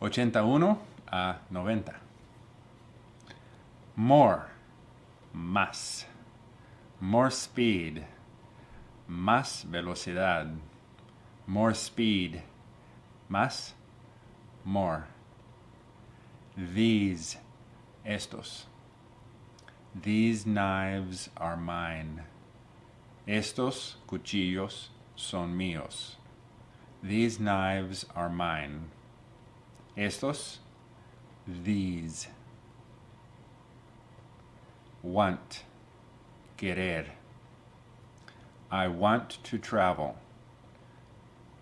Ochenta uno a noventa. More, más. More speed, más velocidad. More speed, más, more. These, estos. These knives are mine. Estos cuchillos son míos. These knives are mine. Estos, these. Want, querer. I want to travel.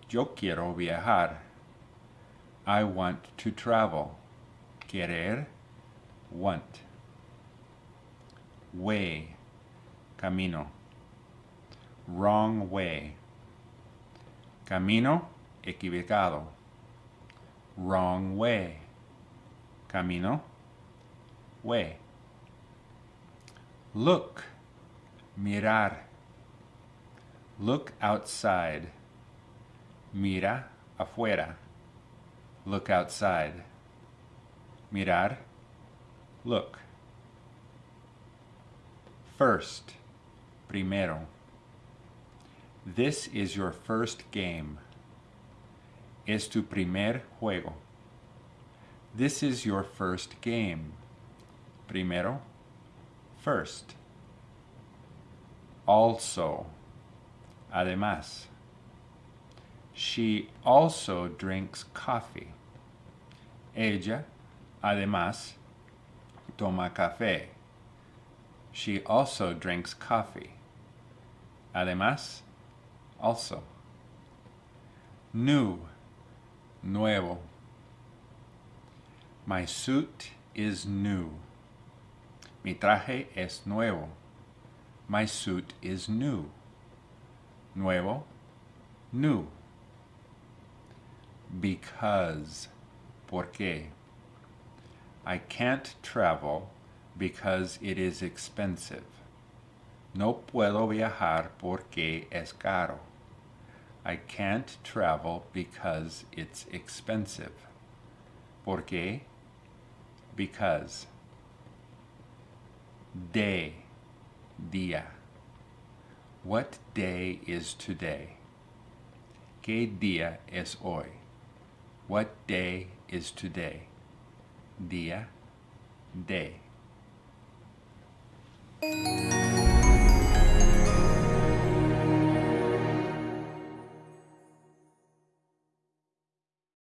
Yo quiero viajar. I want to travel. Querer, want. Way, camino. Wrong way. Camino, equivocado. Wrong way. Camino, way. Look, mirar. Look outside. Mira afuera. Look outside. Mirar, look. First, primero. This is your first game. Es tu primer juego. This is your first game. Primero, first. Also, además. She also drinks coffee. Ella, además, toma café. She also drinks coffee. Además, also. New, nuevo. My suit is new. Mi traje es nuevo. My suit is new. Nuevo, new. Because, porque. I can't travel because it is expensive. No puedo viajar porque es caro. I can't travel because it's expensive. ¿Por qué? Because. Day, día. What day is today? ¿Qué día es hoy? What day is today? Día, day. Música